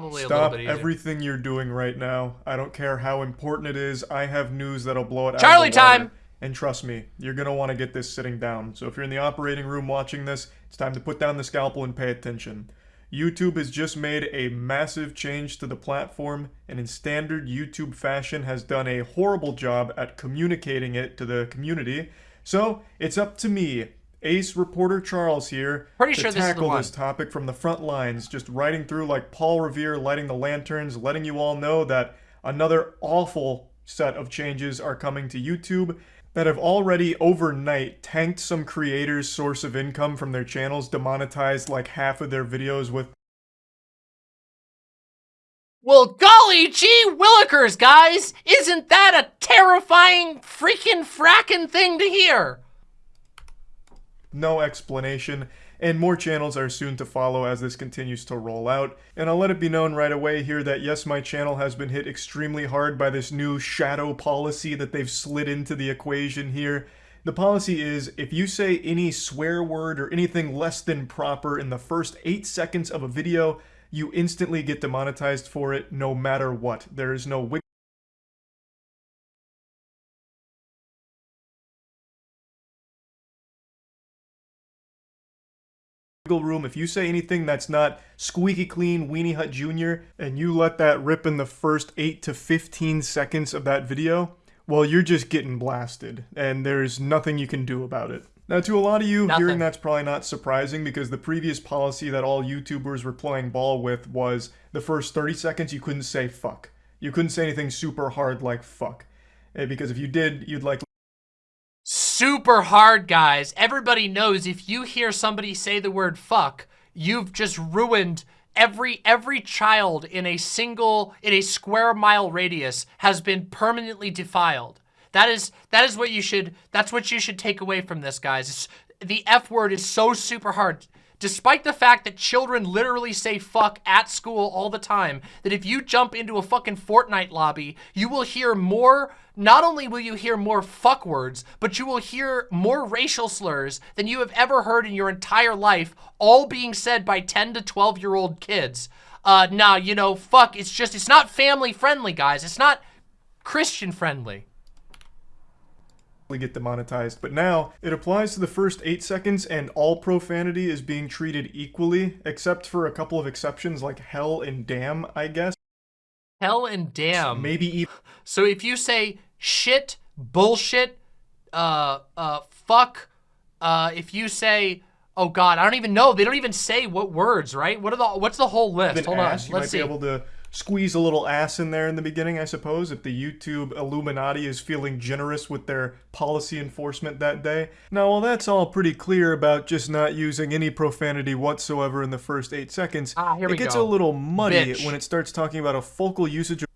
probably Stop bit easier. everything you're doing right now. I don't care how important it is. I have news that'll blow it Charlie out water. time! And trust me, you're gonna want to get this sitting down. So if you're in the operating room watching this, it's time to put down the scalpel and pay attention. YouTube has just made a massive change to the platform, and in standard YouTube fashion has done a horrible job at communicating it to the community. So it's up to me, Ace reporter Charles here, Pretty to sure this is the tackle one. this topic from the front lines, just riding through like Paul Revere lighting the lanterns, letting you all know that another awful set of changes are coming to YouTube that have already overnight tanked some creators' source of income from their channels, demonetized like half of their videos with Well, golly gee willikers, guys! Isn't that a terrifying freaking frackin' thing to hear? No explanation, and more channels are soon to follow as this continues to roll out. And I'll let it be known right away here that yes, my channel has been hit extremely hard by this new shadow policy that they've slid into the equation here. The policy is if you say any swear word or anything less than proper in the first 8 seconds of a video, you instantly get demonetized for it no matter what. There is no room. If you say anything that's not squeaky clean Weenie Hut Jr. and you let that rip in the first 8 to 15 seconds of that video, well, you're just getting blasted, and there's nothing you can do about it. Now, to a lot of you, Nothing. hearing that's probably not surprising because the previous policy that all YouTubers were playing ball with was the first 30 seconds you couldn't say fuck. You couldn't say anything super hard like fuck. Eh, Because if you did, you'd like Super hard, guys. Everybody knows if you hear somebody say the word fuck, you've just ruined every every child in a single in a square mile radius has been permanently defiled. That is that is what you should that's what you should take away from this, guys. It's, the F word is so super hard. Despite the fact that children literally say fuck at school all the time, that if you jump into a fucking Fortnite lobby, you will hear more, not only will you hear more fuck words, but you will hear more racial slurs than you have ever heard in your entire life, all being said by 10 to 12 year old kids. Uh, nah, you know, fuck, it's just, it's not family friendly, guys. It's not Christian friendly. Get demonetized. But now it applies to the first eight seconds, and all profanity is being treated equally, except for a couple of exceptions like hell and damn, I guess. Hell and damn. Maybe even So if you say shit, bullshit, uh, uh, fuck, uh, if you say, oh god, I don't even know. They don't even say what words, right? What are the, what's the whole list? Hold ass. on, let's might see. Be able to squeeze a little ass in there in the beginning, I suppose, if the YouTube Illuminati is feeling generous with their policy enforcement that day. Now, while that's all pretty clear about just not using any profanity whatsoever in the first eight seconds, Ah, here it gets go. a little muddy Bitch. when it starts talking about a focal usage of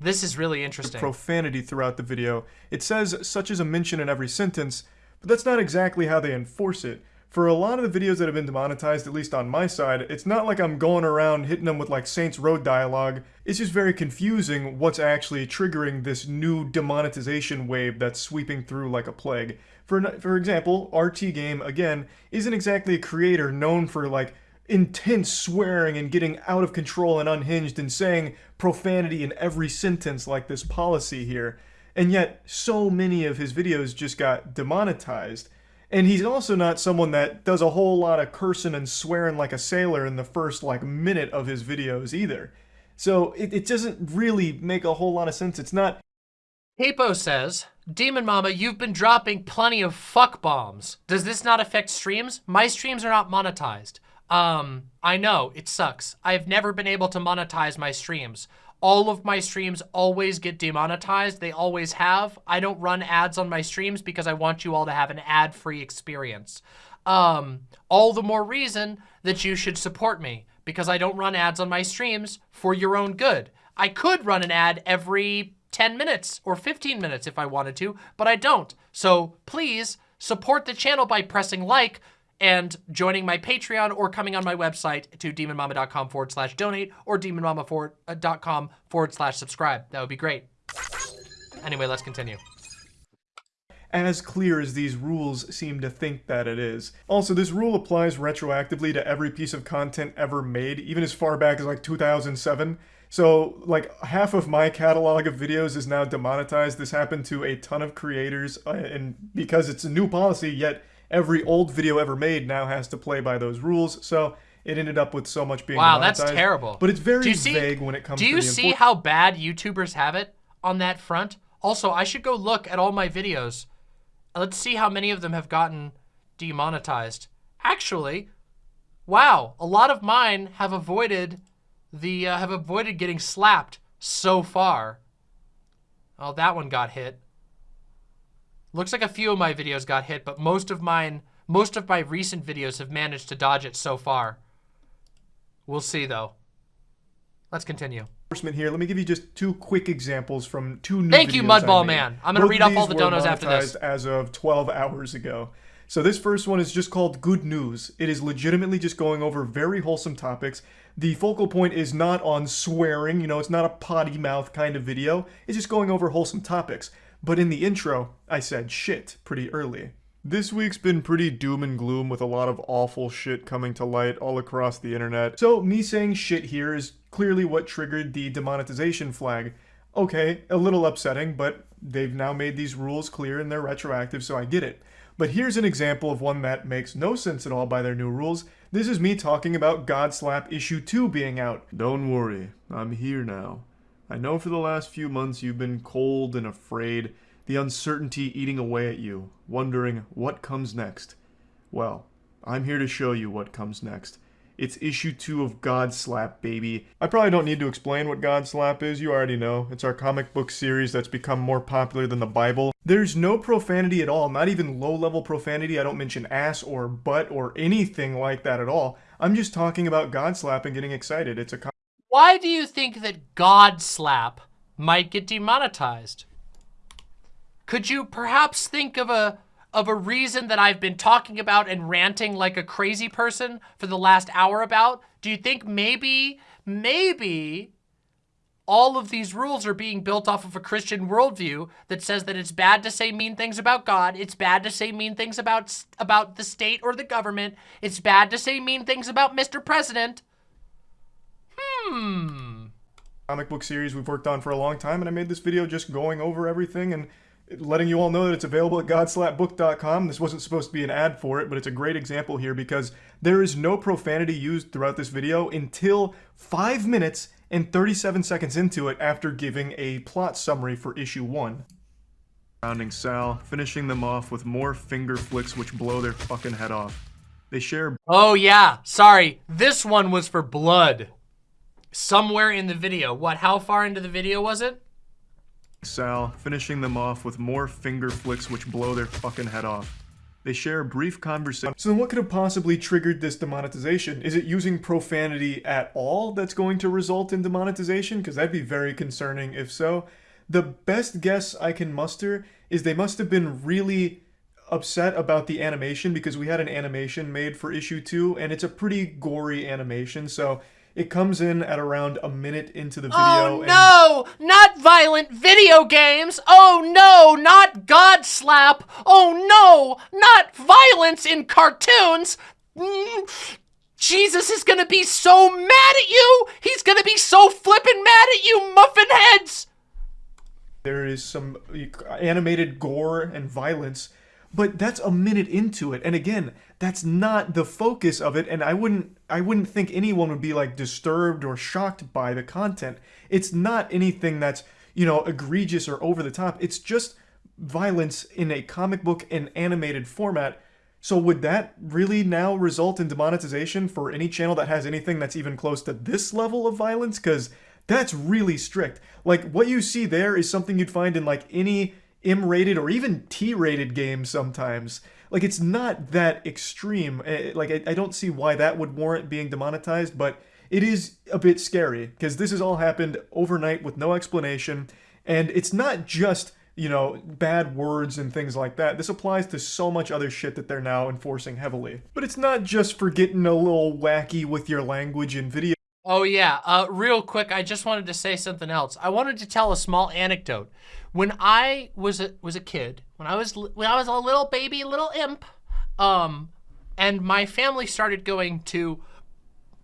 This is really interesting. profanity throughout the video. It says such as a mention in every sentence, but that's not exactly how they enforce it. For a lot of the videos that have been demonetized, at least on my side, it's not like I'm going around hitting them with like Saints Row dialogue. It's just very confusing what's actually triggering this new demonetization wave that's sweeping through like a plague. For for example, RT Game again isn't exactly a creator known for like intense swearing and getting out of control and unhinged and saying profanity in every sentence like this policy here. And yet, so many of his videos just got demonetized. And he's also not someone that does a whole lot of cursing and swearing like a sailor in the first like minute of his videos either. So it, it doesn't really make a whole lot of sense. It's not Capo says, Demon Mama, you've been dropping plenty of fuck bombs. Does this not affect streams? My streams are not monetized. Um, I know, it sucks. I've never been able to monetize my streams. All of my streams always get demonetized. They always have. I don't run ads on my streams because I want you all to have an ad-free experience. Um, all the more reason that you should support me because I don't run ads on my streams for your own good. I could run an ad every 10 minutes or 15 minutes if I wanted to, but I don't. So please support the channel by pressing like and joining my Patreon or coming on my website to demonmama.com forward slash donate or demonmama.com forward slash subscribe. That would be great. Anyway, let's continue. as clear as these rules seem to think that it is. Also, this rule applies retroactively to every piece of content ever made, even as far back as like 2007. So, like, half of my catalog of videos is now demonetized. This happened to a ton of creators, uh, and because it's a new policy, yet every old video ever made now has to play by those rules. So, it ended up with so much being wow, that's terrible. But it's very see, vague when it comes. Do you to see how bad YouTubers have it on that front? Also, I should go look at all my videos. Let's see how many of them have gotten demonetized. Actually, wow, a lot of mine have avoided the uh, have avoided getting slapped so far. Oh, that one got hit. Looks like a few of my videos got hit, but most of mine, most of my recent videos have managed to dodge it so far. We'll see, though. Let's continue. Here, let me give you just two quick examples from two new Thank you, Mudball Man. I'm going to read off all the donos after this. as of 12 hours ago. So this first one is just called Good News. It is legitimately just going over very wholesome topics. The focal point is not on swearing, you know, it's not a potty mouth kind of video. It's just going over wholesome topics. But in the intro, I said shit pretty early. This week's been pretty doom and gloom with a lot of awful shit coming to light all across the internet. So me saying shit here is clearly what triggered the demonetization flag. Okay, a little upsetting, but they've now made these rules clear and they're retroactive, so I get it. But here's an example of one that makes no sense at all by their new rules. This is me talking about Godslap Issue 2 being out. Don't worry, I'm here now. I know for the last few months you've been cold and afraid, the uncertainty eating away at you, wondering what comes next. Well, I'm here to show you what comes next. It's issue 2 of Godslap, baby. I probably don't need to explain what Godslap is, you already know. It's our comic book series that's become more popular than the Bible. There's no profanity at all, not even low-level profanity. I don't mention ass or butt or anything like that at all. I'm just talking about Godslap and getting excited. It's a Why do you think that God Slap might get demonetized? Could you perhaps think of a of a reason that I've been talking about and ranting like a crazy person for the last hour about? Do you think maybe, maybe all of these rules are being built off of a Christian worldview that says that it's bad to say mean things about God, it's bad to say mean things about about the state or the government, it's bad to say mean things about Mr. President. Hmm. Comic book series we've worked on for a long time, and I made this video just going over everything and letting you all know that it's available at godslapbook.com. This wasn't supposed to be an ad for it, but it's a great example here because there is no profanity used throughout this video until 5 minutes and 37 seconds into it after giving a plot summary for issue 1. Surrounding Sal, finishing them off with more finger flicks which blow their fucking head off. They share- Oh yeah, sorry, this one was for blood. Somewhere in the video. What, how far into the video was it? Sal, finishing them off with more finger flicks which blow their fucking head off. They share a brief conversation. So then what could have possibly triggered this demonetization? Is it using profanity at all that's going to result in demonetization? Because that'd be very concerning if so. The best guess I can muster is they must have been really upset about the animation because we had an animation made for issue 2 and it's a pretty gory animation so it comes in at around a minute into the video. Oh no! Not violent video games! Oh no! Not God slap! Oh no! Not violence in cartoons! Mm. Jesus is gonna be so mad at you! He's gonna be so flippin' mad at you, muffin heads! There is some animated gore and violence but that's a minute into it and again that's not the focus of it and i wouldn't i wouldn't think anyone would be like disturbed or shocked by the content. It's not anything that's you know egregious or over the top. It's just violence in a comic book and animated format. So would that really now result in demonetization for any channel that has anything that's even close to this level of violence? Because that's really strict. Like what you see there is something you'd find in like any M-rated or even T-rated games sometimes. Like, it's not that extreme. Eh, like, I, I don't see why that would warrant being demonetized, but it is a bit scary because this has all happened overnight with no explanation. And it's not just, you know, bad words and things like that. This applies to so much other shit that they're now enforcing heavily. But it's not just for getting a little wacky with your language in video. Oh yeah, uh, real quick, I just wanted to say something else. I wanted to tell a small anecdote. When I was a, was a kid, when I was when I was a little baby, little imp, um, and my family started going to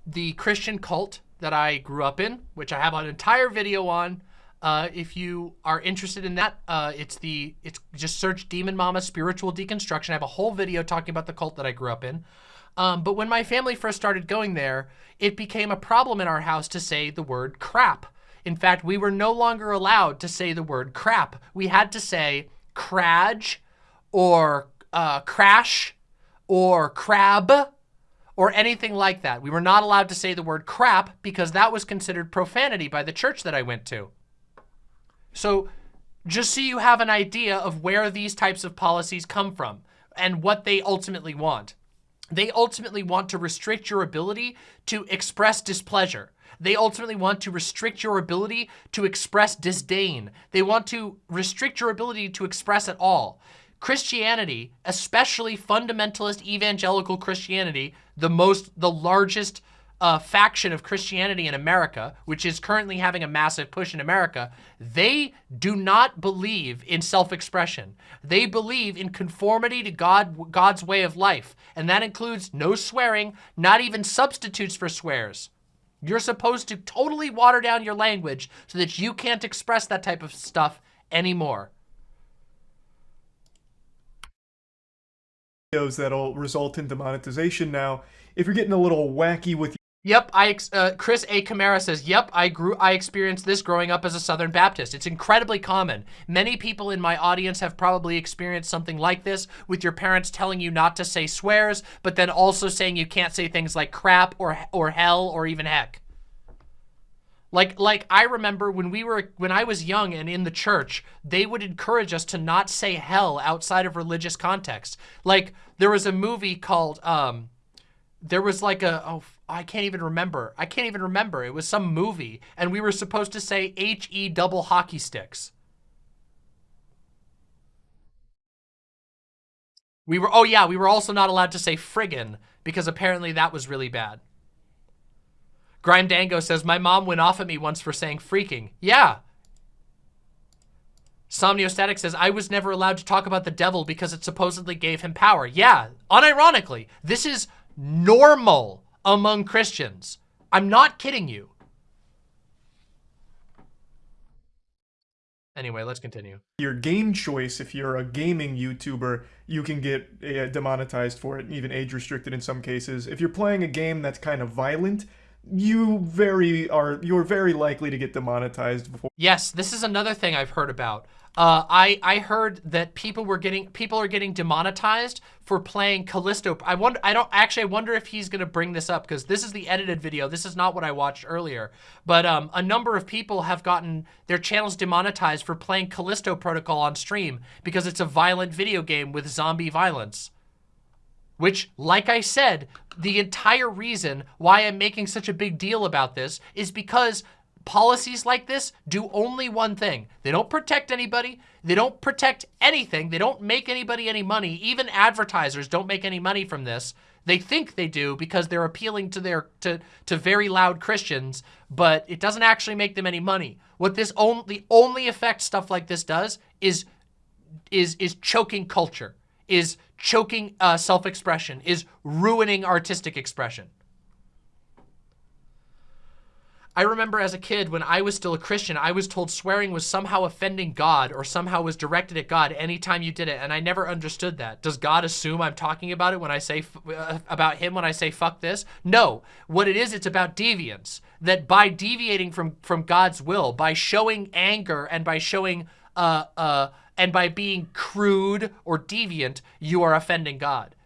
the Christian cult that I grew up in, which I have an entire video on. Uh, if you are interested in that, uh, it's the it's just search Demon Mama Spiritual Deconstruction. I have a whole video talking about the cult that I grew up in. Um, but when my family first started going there, it became a problem in our house to say the word crap. In fact, we were no longer allowed to say the word crap. We had to say craj or uh, crash or crab or anything like that. We were not allowed to say the word crap because that was considered profanity by the church that I went to. So just so you have an idea of where these types of policies come from and what they ultimately want. They ultimately want to restrict your ability to express displeasure. They ultimately want to restrict your ability to express disdain. They want to restrict your ability to express at all. Christianity, especially fundamentalist evangelical Christianity, the most, the largest uh, faction of Christianity in America, which is currently having a massive push in America, they do not believe in self-expression. They believe in conformity to God, God's way of life. And that includes no swearing, not even substitutes for swears. You're supposed to totally water down your language so that you can't express that type of stuff anymore. Videos that'll result in demonetization now. If you're getting a little wacky with Yep, I uh, Chris A. Camara says, "Yep, I grew I experienced this growing up as a Southern Baptist. It's incredibly common. Many people in my audience have probably experienced something like this with your parents telling you not to say swears, but then also saying you can't say things like crap or or hell or even heck." Like like I remember when we were when I was young and in the church, they would encourage us to not say hell outside of religious context. Like there was a movie called um there was like a oh I can't even remember. I can't even remember. It was some movie, and we were supposed to say H-E double hockey sticks. We were, oh yeah, we were also not allowed to say friggin, because apparently that was really bad. Grime Dango says, my mom went off at me once for saying freaking. Yeah. Somniostatic says, I was never allowed to talk about the devil because it supposedly gave him power. Yeah, unironically, this is normal among Christians. I'm not kidding you. Anyway, let's continue. Your game choice, if you're a gaming YouTuber, you can get uh, demonetized for it, even age restricted in some cases. If you're playing a game that's kind of violent, you very are you're very likely to get demonetized before. Yes, this is another thing I've heard about. Uh, I I heard that people were getting people are getting demonetized for playing Callisto. I wonder. I don't actually. I wonder if he's gonna bring this up because this is the edited video. This is not what I watched earlier. But um, a number of people have gotten their channels demonetized for playing Callisto Protocol on stream because it's a violent video game with zombie violence. Which, like I said, the entire reason why I'm making such a big deal about this is because policies like this do only one thing. They don't protect anybody. They don't protect anything. They don't make anybody any money. Even advertisers don't make any money from this. They think they do because they're appealing to their to to very loud Christians, but it doesn't actually make them any money. What this only the only effect stuff like this does is is is choking culture, is choking uh, self-expression, is ruining artistic expression. I remember as a kid when I was still a Christian, I was told swearing was somehow offending God or somehow was directed at God anytime you did it. And I never understood that. Does God assume I'm talking about it when I say, uh, about him when I say fuck this? No, what it is, it's about deviance. That by deviating from, from God's will, by showing anger and by showing, uh, uh, and by being crude or deviant, you are offending God.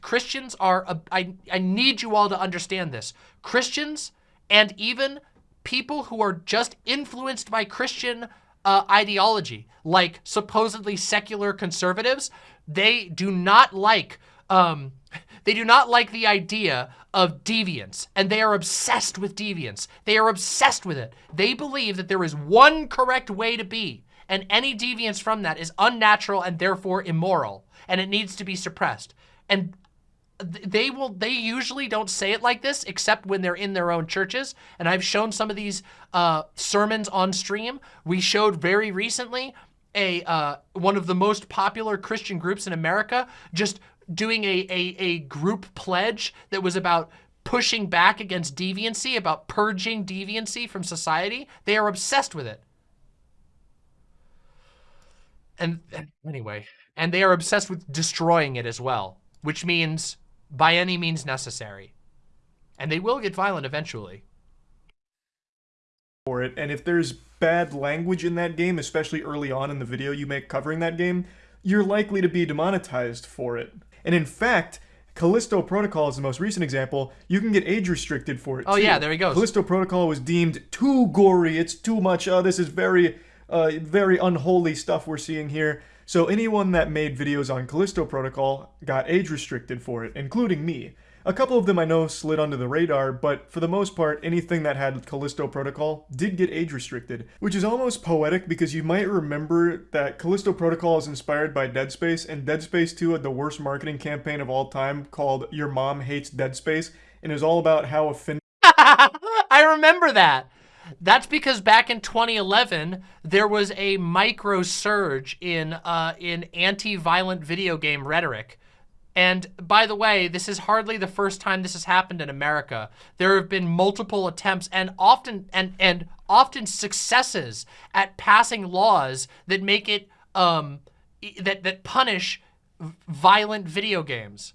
Christians are, I need you all to understand this. Christians and even people who are just influenced by Christian uh, ideology, like supposedly secular conservatives, they do not like um, they do not like the idea of deviance, and they are obsessed with deviance. They are obsessed with it. They believe that there is one correct way to be, and any deviance from that is unnatural and therefore immoral, and it needs to be suppressed. And they will they usually don't say it like this except when they're in their own churches. And i've shown some of these uh, sermons on stream. We showed very recently a uh, one of the most popular christian groups in america just doing a, a, a group pledge that was about pushing back against deviancy about purging deviancy from society. They are obsessed with it. And, and anyway and they are obsessed with destroying it as well which means by any means necessary. And they will get violent eventually. For it, and if there's bad language in that game, especially early on in the video you make covering that game, you're likely to be demonetized for it. And in fact, Callisto Protocol is the most recent example. You can get age restricted for it. Oh too. yeah, there he goes. Callisto Protocol was deemed too gory. It's too much. Oh, this is very, uh, very unholy stuff we're seeing here. So anyone that made videos on Callisto Protocol got age restricted for it, including me. A couple of them I know slid under the radar, but for the most part, anything that had Callisto Protocol did get age restricted, which is almost poetic because you might remember that Callisto Protocol is inspired by Dead Space, and Dead Space 2 had the worst marketing campaign of all time called Your Mom Hates Dead Space, and was all about how offended I remember that. That's because back in 2011, there was a micro surge in uh, in anti-violent video game rhetoric. And by the way, this is hardly the first time this has happened in America. There have been multiple attempts and often and and often successes at passing laws that make it um that that punish violent video games.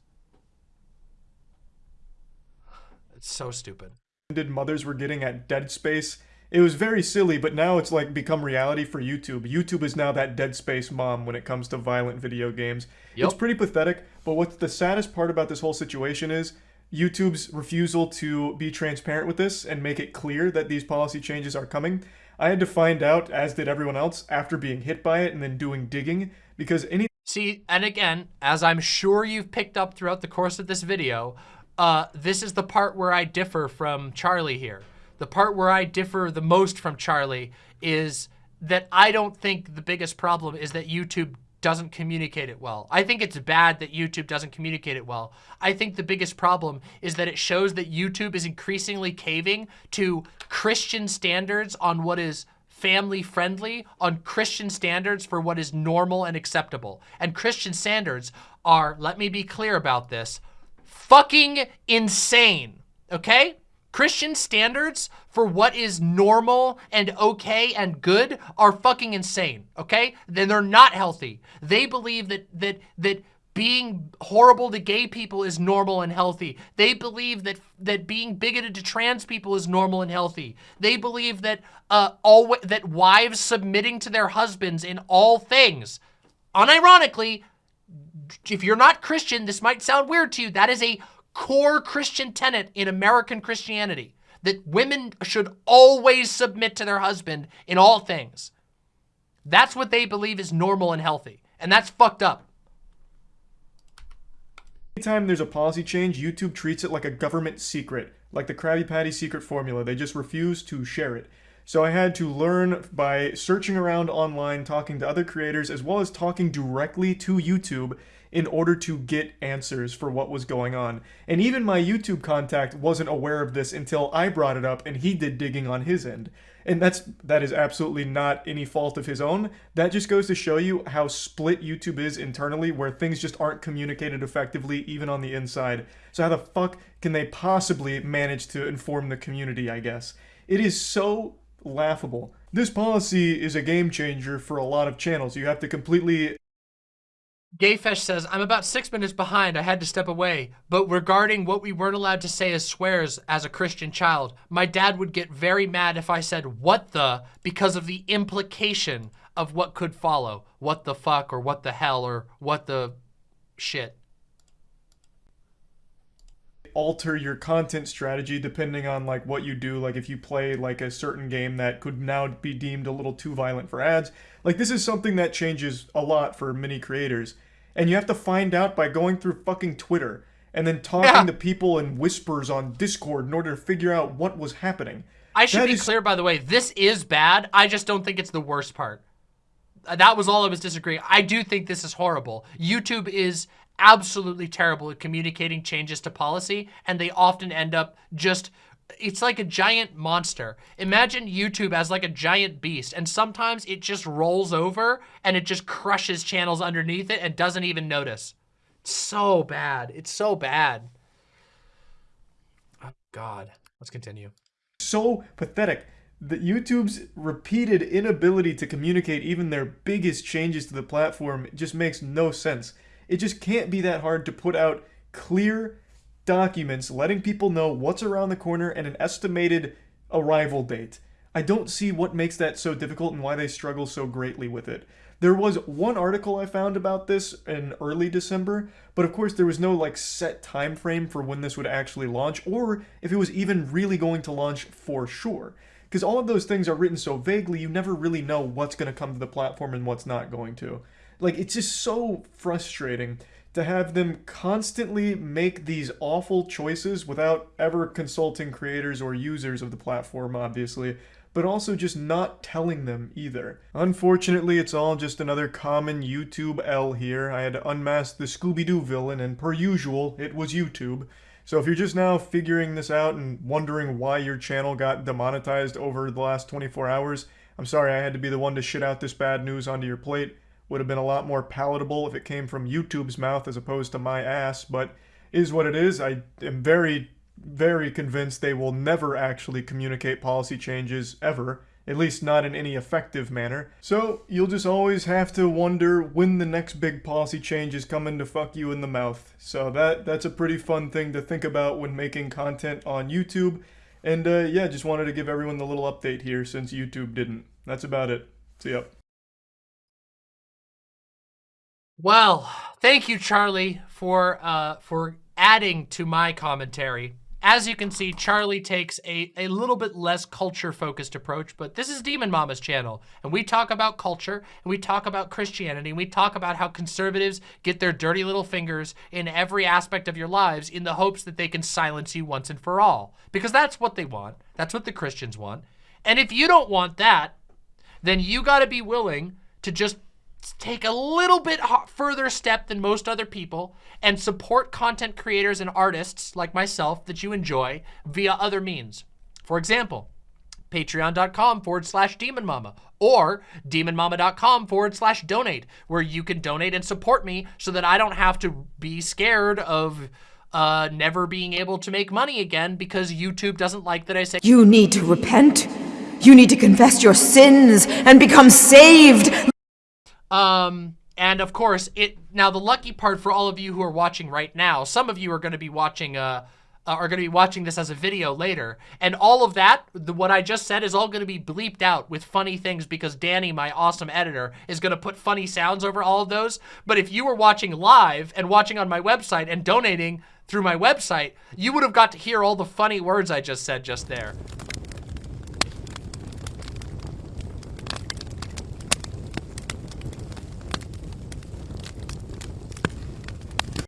It's so stupid mothers were getting at Dead Space. It was very silly, but now it's like become reality for YouTube. YouTube is now that Dead Space mom when it comes to violent video games. Yep. It's pretty pathetic, but what's the saddest part about this whole situation is YouTube's refusal to be transparent with this and make it clear that these policy changes are coming. I had to find out, as did everyone else, after being hit by it and then doing digging, because any- See, and again, as I'm sure you've picked up throughout the course of this video, uh, this is the part where I differ from Charlie here. The part where I differ the most from Charlie is that I don't think the biggest problem is that YouTube doesn't communicate it well. I think it's bad that YouTube doesn't communicate it well. I think the biggest problem is that it shows that YouTube is increasingly caving to Christian standards on what is family friendly, on Christian standards for what is normal and acceptable. And Christian standards are, let me be clear about this, fucking insane, okay? Christian standards for what is normal and okay and good are fucking insane, okay? Then they're not healthy. They believe that that that being horrible to gay people is normal and healthy. They believe that that being bigoted to trans people is normal and healthy. They believe that uh all that wives submitting to their husbands in all things unironically if you're not Christian, this might sound weird to you. That is a core Christian tenet in American Christianity that women should always submit to their husband in all things. That's what they believe is normal and healthy. And that's fucked up. Anytime there's a policy change, YouTube treats it like a government secret, like the Krabby Patty secret formula. They just refuse to share it. So I had to learn by searching around online, talking to other creators, as well as talking directly to YouTube in order to get answers for what was going on. And even my YouTube contact wasn't aware of this until I brought it up and he did digging on his end. And that's that is absolutely not any fault of his own. That just goes to show you how split YouTube is internally where things just aren't communicated effectively even on the inside. So how the fuck can they possibly manage to inform the community, I guess? It is so laughable. This policy is a game changer for a lot of channels. You have to completely Gayfesh says, I'm about six minutes behind. I had to step away. But regarding what we weren't allowed to say as swears as a Christian child, my dad would get very mad if I said, what the, because of the implication of what could follow. What the fuck or what the hell or what the shit alter your content strategy depending on like what you do like if you play like a certain game that could now be deemed a little too violent for ads like this is something that changes a lot for many creators and you have to find out by going through fucking twitter and then talking yeah. to people in whispers on discord in order to figure out what was happening i should that be is... clear by the way this is bad i just don't think it's the worst part that was all I was disagreeing. I do think this is horrible. YouTube is absolutely terrible at communicating changes to policy, and they often end up just it's like a giant monster. Imagine YouTube as like a giant beast, and sometimes it just rolls over and it just crushes channels underneath it and doesn't even notice. It's so bad. It's so bad. Oh, God. Let's continue. So pathetic that YouTube's repeated inability to communicate even their biggest changes to the platform just makes no sense. It just can't be that hard to put out clear documents letting people know what's around the corner and an estimated arrival date. I don't see what makes that so difficult and why they struggle so greatly with it. There was one article I found about this in early December, but of course there was no like set time frame for when this would actually launch or if it was even really going to launch for sure. Because all of those things are written so vaguely, you never really know what's going to come to the platform and what's not going to. Like, it's just so frustrating to have them constantly make these awful choices without ever consulting creators or users of the platform, obviously, but also just not telling them either. Unfortunately, it's all just another common YouTube L here. I had to unmask the Scooby-Doo villain, and per usual, it was YouTube. So if you're just now figuring this out and wondering why your channel got demonetized over the last 24 hours, I'm sorry I had to be the one to shit out this bad news onto your plate. Would have been a lot more palatable if it came from YouTube's mouth as opposed to my ass, but is what it is. I am very, very convinced they will never actually communicate policy changes ever at least not in any effective manner. So you'll just always have to wonder when the next big policy change is coming to fuck you in the mouth. So that that's a pretty fun thing to think about when making content on YouTube. And uh, yeah, just wanted to give everyone the little update here since YouTube didn't. That's about it. See ya. Well, thank you, Charlie, for uh, for adding to my commentary as you can see, Charlie takes a, a little bit less culture-focused approach, but this is Demon Mama's channel, and we talk about culture, and we talk about Christianity, and we talk about how conservatives get their dirty little fingers in every aspect of your lives in the hopes that they can silence you once and for all. Because that's what they want. That's what the Christians want. And if you don't want that, then you gotta be willing to just take a little bit further step than most other people and support content creators and artists like myself that you enjoy via other means. For example, patreon.com forward slash demonmama or demonmama.com forward slash donate where you can donate and support me so that I don't have to be scared of uh, never being able to make money again because YouTube doesn't like that I say You need to repent. You need to confess your sins and become saved. Um, and of course, it now the lucky part for all of you who are watching right now, some of you are going to be watching uh, uh are going to be watching this as a video later. And all of that, the, what I just said is all going to be bleeped out with funny things because Danny, my awesome editor, is going to put funny sounds over all of those. But if you were watching live and watching on my website and donating through my website, you would have got to hear all the funny words I just said just there.